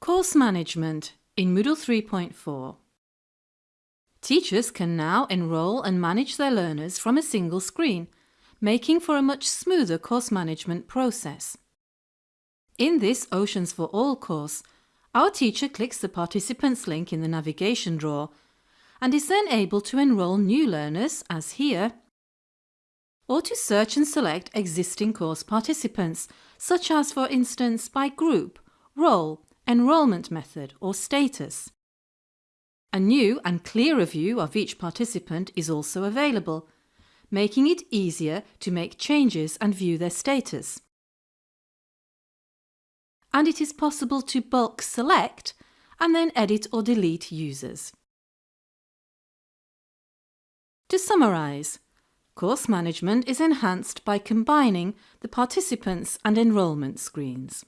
Course Management in Moodle 3.4 Teachers can now enrol and manage their learners from a single screen, making for a much smoother course management process. In this Oceans for All course, our teacher clicks the Participants link in the navigation drawer and is then able to enrol new learners, as here, or to search and select existing course participants, such as for instance by group, role, enrolment method or status. A new and clearer view of each participant is also available, making it easier to make changes and view their status. And it is possible to bulk select and then edit or delete users. To summarise, course management is enhanced by combining the participants and enrolment screens.